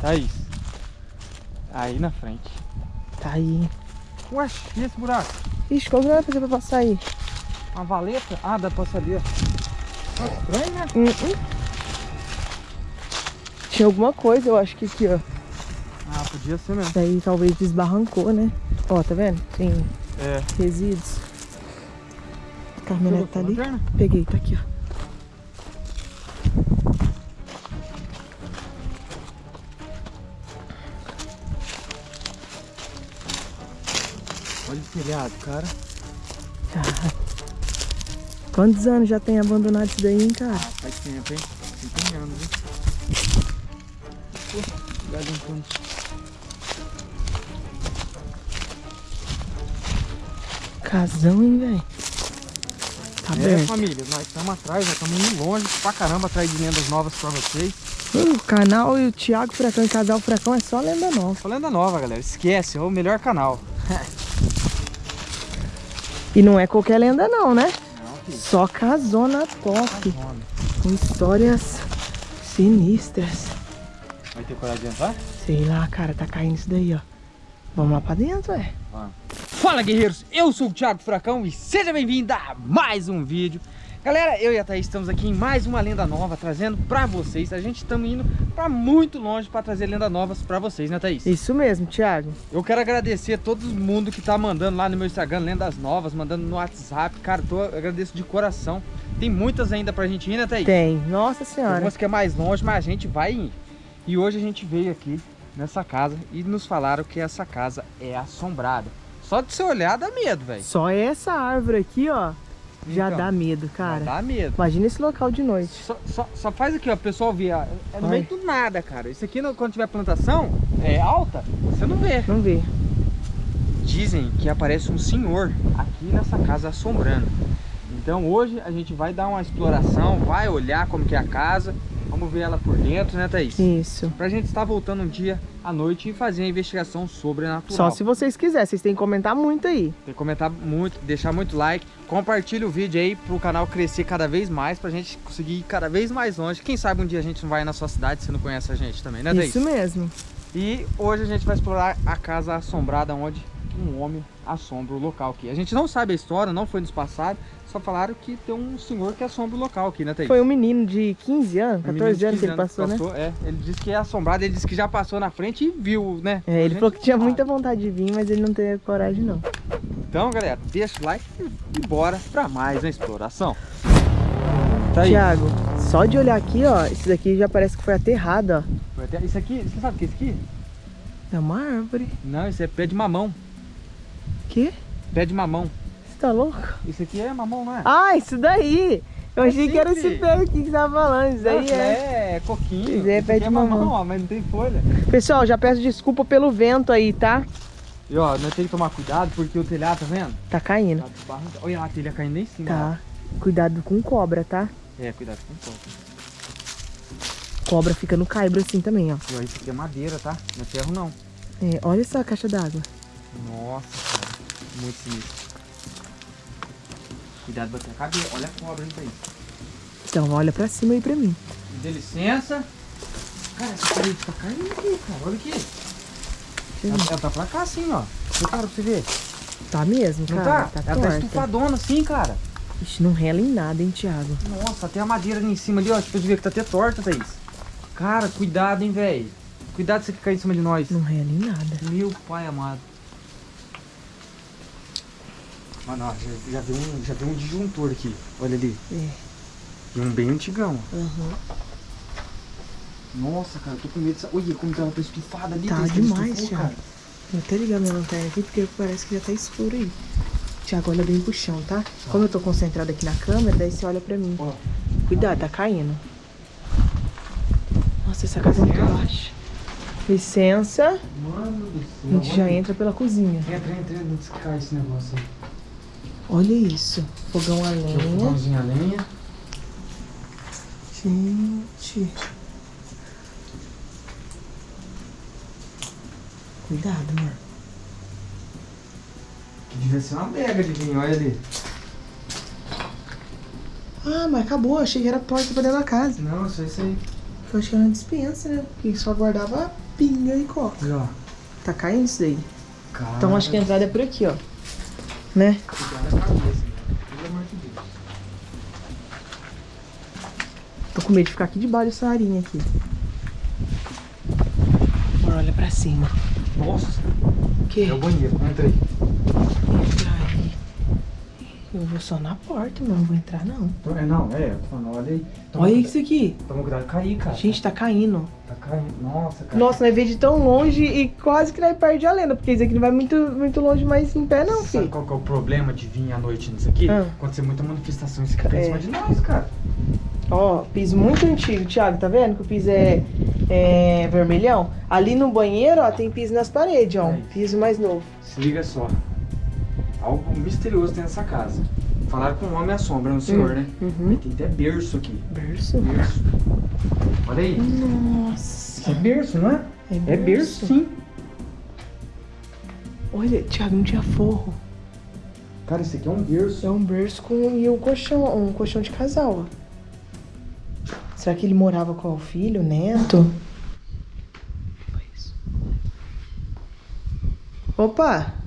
Thaís. Aí na frente. Tá aí. Ué, e esse buraco? Ixi, como que vai fazer pra passar aí? Uma valeta? Ah, dá pra passar ali, ó. Ah, estranho, né? Hum, hum. Tinha alguma coisa, eu acho que aqui, ó. Ah, podia ser mesmo. Daí talvez desbarrancou, né? Ó, tá vendo? Tem É. resíduos. A caminhonete tá ali. Lanterna? Peguei, tá aqui, ó. Olha o telhado, cara. Tá. Quantos anos já tem abandonado isso daí, hein, cara? Faz tempo, hein? Tem tem anos, hein? Pô, cuidado um ponto. Casão, hein, velho? Tá É, aberto. família, nós estamos atrás, nós estamos indo longe pra caramba atrás de lendas novas pra vocês. Uh, o canal e o Thiago Furacão e Casal Furacão é só lenda nova. Só lenda nova, galera. Esquece, é o melhor canal. E não é qualquer lenda não, né? Não. Só casona top. Com histórias sinistras. Vai ter coragem de entrar? Sei lá, cara, tá caindo isso daí, ó. Vamos lá pra dentro, é. Fala guerreiros, eu sou o Thiago Furacão e seja bem-vindo a mais um vídeo Galera, eu e a Thaís estamos aqui em mais uma lenda nova trazendo pra vocês A gente estamos indo pra muito longe pra trazer lendas novas pra vocês, né Thaís? Isso mesmo, Thiago. Eu quero agradecer a todo mundo que tá mandando lá no meu Instagram lendas novas, mandando no WhatsApp Cara, tô, eu agradeço de coração Tem muitas ainda pra gente ir, né Thaís? Tem. Nossa senhora. umas que é mais longe, mas a gente vai ir E hoje a gente veio aqui nessa casa e nos falaram que essa casa é assombrada Só de você olhar dá medo, velho Só essa árvore aqui, ó, já Então, dá medo, cara. Dá medo. Imagina esse local de noite. Só, só, só faz aqui, ó, o pessoal ó, É no meio do nada, cara. Isso aqui, quando tiver plantação é, alta, você não vê. Vamos ver. Dizem que aparece um senhor aqui nessa casa assombrando. Então hoje a gente vai dar uma exploração, vai olhar como que é a casa. Vamos ver ela por dentro, né, Thaís? Isso. Pra gente estar voltando um dia à noite e fazer a investigação sobrenatural. Só se vocês quiserem. Vocês têm que comentar muito aí. Tem que comentar muito, deixar muito like, compartilha o vídeo aí pro canal crescer cada vez mais, pra gente conseguir ir cada vez mais longe. Quem sabe um dia a gente não vai na sua cidade, se não conhece a gente também, né, Thaís? Isso mesmo. E hoje a gente vai explorar a casa assombrada onde um homem assombra o local aqui. A gente não sabe a história, não foi nos passado, só falaram que tem um senhor que assombra o local aqui, né, Thaís? Foi um menino de 15 anos, Um menino 14 de anos que 15 ele passou, né? É, ele disse que é assombrado, ele disse que já passou na frente e viu, né? É, ele falou que tinha muita vontade de vir, mas ele não teve coragem, não. Então, galera, deixa o like e bora pra mais uma exploração. Tá aí. Tiago, só de olhar aqui, ó, esse daqui já parece que foi aterrado, ó. Isso aqui, você sabe o que é isso aqui? É uma árvore. Não, isso é pé de mamão. Que? Pé de mamão. Você tá louco? Isso aqui é mamão, não é? Ah, isso daí! Eu É achei que era esse pé aqui que você tava falando. Isso daí é. é coquinho. Isso é pé aqui de é mamão. ó, mas não tem folha. Pessoal, já peço desculpa pelo vento aí, tá? E ó, nós temos que tomar cuidado porque o telhado, tá vendo? Tá caindo. Tá. Olha lá, a telha caindo em cima. Tá. Cuidado com cobra, tá? ó. É, cuidado com copo. Cobra fica no caibro assim também, ó. E ó, isso aqui é madeira, tá? Não é ferro não. É, olha essa caixa d'água. Nossa. Muito sinistro. Cuidado bater a cabeça. Olha a cobra, hein, Thaís. Então, olha pra cima aí pra mim. Me dê licença. Cara, essa parede tá caindo aqui, cara. Olha aqui. Ela, ver. ela tá pra cá assim, ó. Repara pra você ver. Tá mesmo, Não cara? tá? Tá, ela tá torta. estufadona assim, cara. Ixi, não rela em nada, hein, Thiago? Nossa, até a madeira ali em cima ali, ó. Tipo, você vê que tá até torta, Thaís. Cara, cuidado, hein, velho. Cuidado se você cair em cima de nós. Não rela em nada. Meu pai amado. Mano, ó, já, já, um, já viu um disjuntor aqui. Olha ali. É. E um bem antigão. Uhum. Nossa, cara, eu tô com medo. dessa- Olha como ela tá estufada ali. Tá demais, estufou, cara. Vou até ligar minha lanterna aqui porque parece que já tá escuro aí. Thiago, olha bem pro chão, tá? Como eu tô concentrada aqui na câmera, daí você olha pra mim. Ó, Cuidado, tá caindo. Nossa, essa casa é muito baixa. Licença. mano do céu. A gente já entra pela cozinha. Entra, entra, entra cai esse negócio aí. Olha isso. Fogão a Aqui é lenha. fogãozinho a lenha. Gente. Cuidado, amor. Que devia ser uma adega de vinho, olha ali. Ah, mas acabou. Achei que era a porta pra dentro da casa. Não, só isso aí. Eu acho que era uma dispensa, né? Porque só guardava pinga e coca. E, ó. Tá caindo isso daí. Cara, Então acho que a entrada é por aqui, ó. Né? Amor. Tô com medo de ficar aqui debaixo dessa arinha aqui. Agora olha pra cima. Nossa, O quê? é o banheiro. Entra aí. Eu vou só na porta, mas não vou entrar não. É, não, é, eu tô falando, olha aí. Toma Olha cuidado- isso aqui. Toma cuidado de cair, cara. Gente, tá caindo. Tá caindo. Nossa, cara. Nossa, nós veio de tão longe e quase que nós perde a lenda, porque isso aqui não vai muito, muito longe mais em pé não, Sabe filho. qual que é o problema de vir à noite nisso aqui? Ah. Acontecer muita manifestação, isso aqui tá em É. cima de nós, cara. Ó, piso muito antigo, Thiago, tá vendo que o piso é, é vermelhão? Ali no banheiro, ó, tem piso nas paredes, ó, É. piso mais novo. Se liga só. Algo misterioso tem nessa casa. Falaram com o homem à sombra, no senhor, né? Uhum. Tem até berço aqui. Berço. Berço. Olha aí. Nossa. É berço, não é? É berço, sim. Olha, Thiago, não tinha forro. Cara, isso aqui é um berço. É um berço com e um colchão, um colchão de casal, ó. Será que ele morava com o filho, o neto? Foi isso. Opa!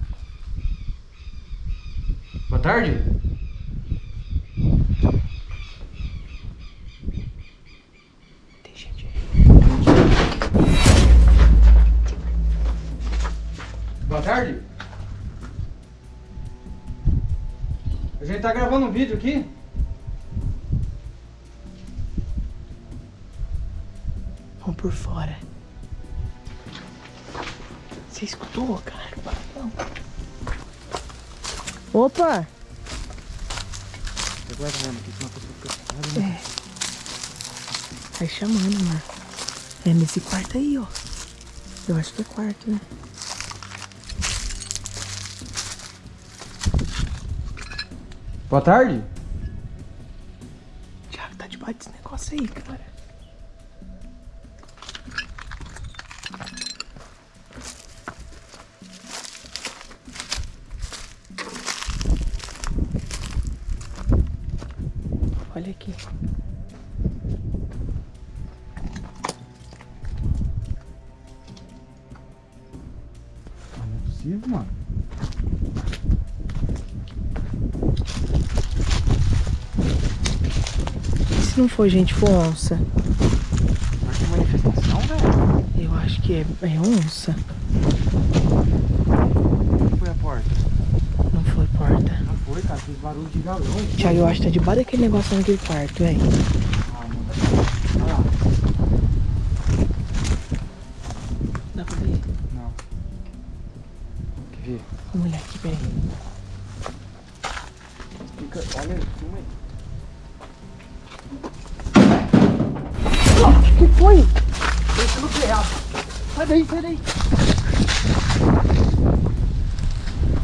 Boa tarde. Tem gente aí. Boa tarde. A gente tá gravando um vídeo aqui. Vamos por fora. Você escutou, cara? Não. Opa! Aqui, pessoa fica né? Tá chamando, mano. É nesse quarto aí, ó. Eu acho que é quarto, né? Boa tarde. Thiago, tá debaixo desse negócio aí, cara. Olha aqui. Não é possível, mano. E se não for gente, for onça? Mas que manifestação, velho. Eu acho que é, é onça. Onde foi a porta? Não foi porta. Não foi, cara. Fez barulho de galão. Thiago, eu acho que tá debaixo daquele negócio naquele quarto, velho. Ah, mano. Olha lá. Dá pra ver? Não. Quer ver? Vamos olhar aqui, peraí. Fica, olha, filma aí. O que foi? Deixa no telhado. Sai daí, sai daí.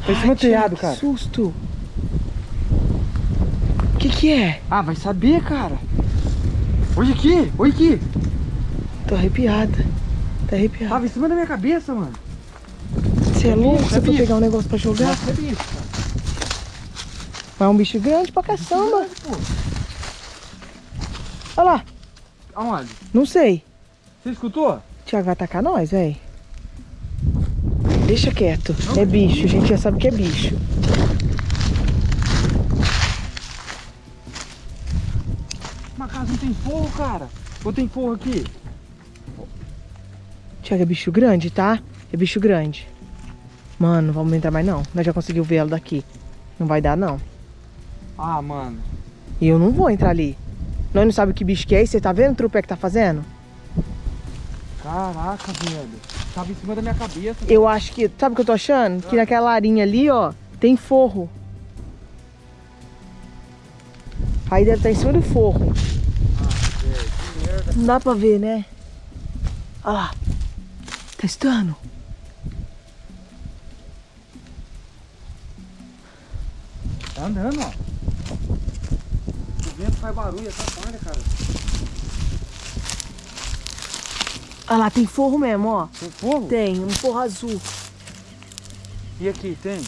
Tá em cima do telhado, Que cara. susto. O que que é? Ah, vai saber, cara. Olha aqui, olha aqui. Tô arrepiada. Tá arrepiada. Tava em cima da minha cabeça, mano. Você é louco? Você é bicho. pegar um negócio pra jogar? Nossa, é bicho, cara. Mas é um bicho grande pra caçamba. Olha lá. Aonde? Não sei. Você escutou? Thiago vai atacar nós, véi. Deixa quieto. É bicho. A gente já sabe que é bicho. Casa não tem forro, cara. Ou tem forro aqui? Thiago, é bicho grande, tá? É bicho grande. Mano, não vamos entrar mais não. Nós já conseguimos ver ela daqui. Não vai dar, não. Ah, mano. E eu não vou entrar ali. Nós não sabemos que bicho que é. E você tá vendo o trupé que tá fazendo? Caraca, velho. Tava em cima da minha cabeça. Eu acho que... Sabe o que eu tô achando? Que naquela larinha ali, ó, tem forro. Aí deve estar em cima do forro. Ah, velho, que merda. Não dá pra ver, né? Olha lá. Tá estando? Tá andando, ó. O vento faz barulho, atrapalha, cara. Olha lá, tem forro mesmo, ó. Tem fogo? Tem, um forro azul. E aqui, tem?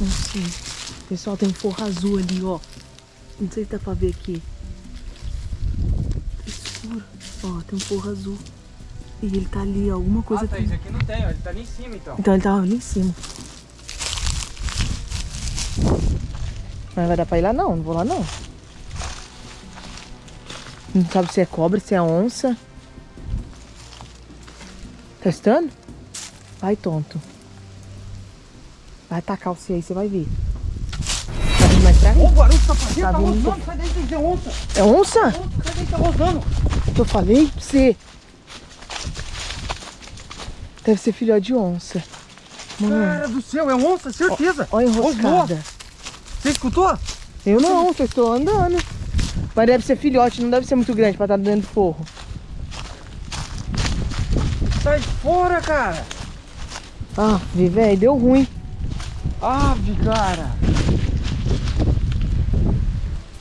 Não sei. Pessoal, tem forro azul ali, ó. Não sei se dá pra ver aqui. Tá escuro. Ó, tem um forro azul. E ele tá ali, ó, alguma coisa ah, tá, tem. isso aqui não tem, ó. Ele tá ali em cima, então. Então ele tava ali em cima. Mas vai dar pra ir lá não, não vou lá não. Não sabe se é cobra, se é onça. Testando? Vai, tonto. Vai tacar o C aí, você vai ver. Tá mais pra Ô, o cá? barulho tá fazendo, Tá tá, rosnando. Sai daí, tem que ter onça. É onça? Onça, sai daí, tá rosnando. Eu falei pra você. Deve ser filhote de onça. Mano, Cara do céu, é onça, certeza. olha a enroscada. Você escutou? Eu não, só estou andando. Mas deve ser filhote, não deve ser muito grande pra estar dentro do forro. Sai fora, cara. Ah, velho, deu ruim. Ave, cara.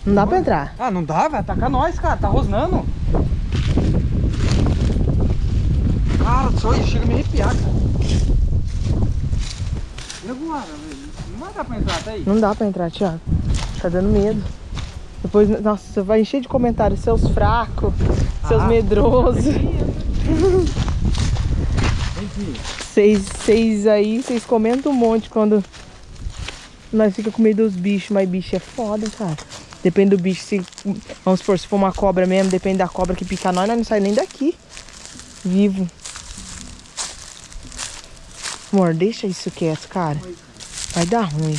Não dá pra entrar. Ah, não dá, vai atacar nós, cara. Tá rosnando. Cara, só isso chega a me arrepiar, cara. E agora, velho? Não vai dar pra entrar, tá aí? Não dá pra entrar, Thiago. Tá dando medo. Depois, nossa, vai encher de comentários. Seus fracos, seus Ah. medrosos. Vocês, vocês aí, vocês comentam um monte quando nós fica com medo dos bichos, mas bicho é foda, cara. Depende do bicho, se, vamos supor, se for uma cobra mesmo, depende da cobra que pica nós, nós não sai nem daqui. Vivo. Amor, deixa isso quieto, cara. Vai dar ruim.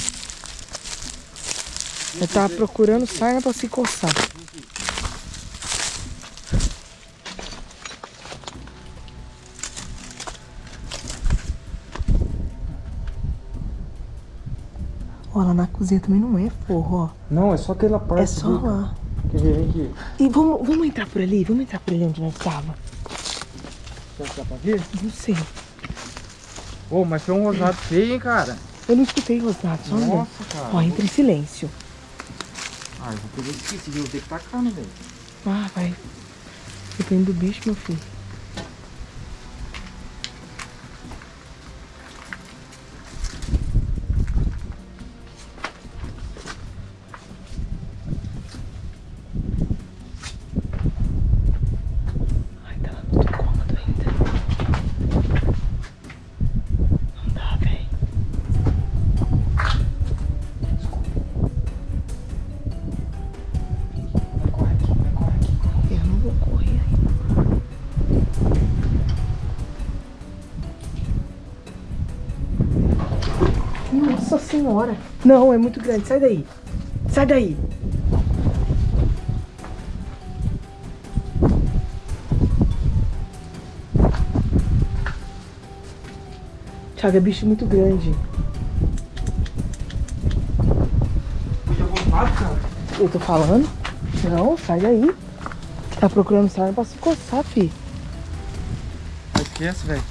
Eu tava procurando sarna pra se coçar. Ó, lá na cozinha também não é forro, ó. Não, é só aquela parte. É só lá. Quer ver? Vem aqui. E vamos, vamos entrar por ali? Vamos entrar por ali onde nós tava? Será que dá pra ver? Não sei. Ô, mas foi um rosnado feio, hein, cara? Eu não escutei rosnado, só. Nossa, cara. Ó, entra em silêncio. Ah, eu vou pegar esse eu vou ter que tacar, né, velho? Ah, vai. Depende do bicho, meu filho. Nossa senhora. Não, é muito grande. Sai daí. Sai daí. Thiago, é bicho muito grande. Eu tô falando? Não, sai daí. Tá procurando sarna pra se coçar, fi. Esquece, velho.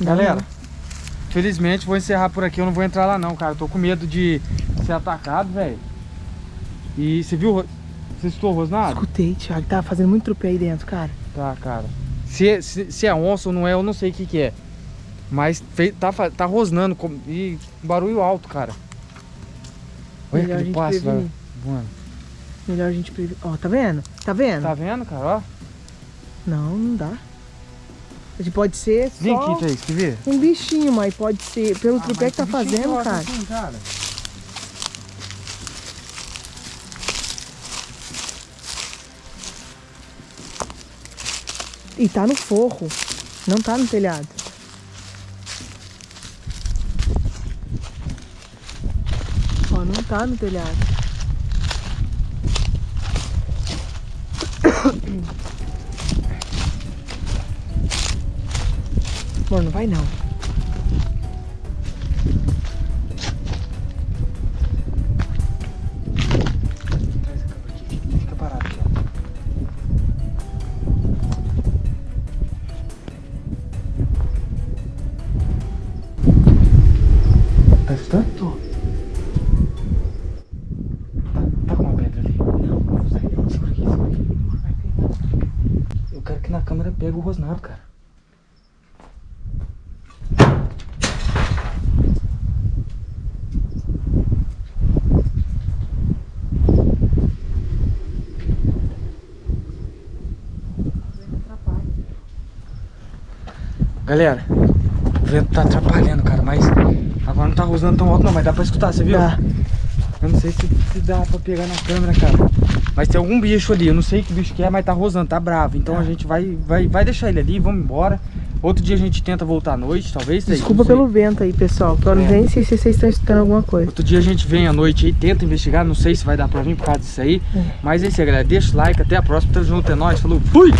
Não, Galera, não. Felizmente vou encerrar por aqui. Eu não vou entrar lá não, cara. Eu tô com medo de ser atacado, velho. E você viu? Você escutou o rosnado? Escutei, Thiago. Tava fazendo muito trupe aí dentro, cara. Tá, cara. Se, é- se, se é onça ou não é, eu não sei o que que é. Mas fe- tá, tá rosnando com, e barulho alto, cara. Olha Melhor aquele passo, prevenir. velho. Mano, Melhor a gente prever. Ó, tá vendo? Tá vendo? tá vendo, cara? Ó. Não, não dá. Pode ser Vem só aqui, Thaís, quer ver? um bichinho, mas pode ser pelo Ah, tripé que tá fazendo, cara. assim, cara. E tá no forro. Não tá no telhado. Ó, não tá no telhado. Amor, não Galera, o vento tá atrapalhando, cara, mas agora não tá rosando tão alto não, mas dá pra escutar, você viu? Tá. Eu não sei se, se dá pra pegar na câmera, cara. Mas tem algum bicho ali, eu não sei que bicho que é, mas tá rosando, tá bravo. Então a gente vai, vai, vai deixar ele ali, vamos embora. Outro dia a gente tenta voltar à noite, talvez. Desculpa pelo vento aí, pessoal. Que eu não É. nem sei se vocês estão escutando alguma coisa. Outro dia a gente vem à noite aí, tenta investigar, não sei se vai dar pra vir por causa disso aí. Mas é isso aí, galera. Deixa o like, até a próxima. Tamo junto, é nóis, falou, fui!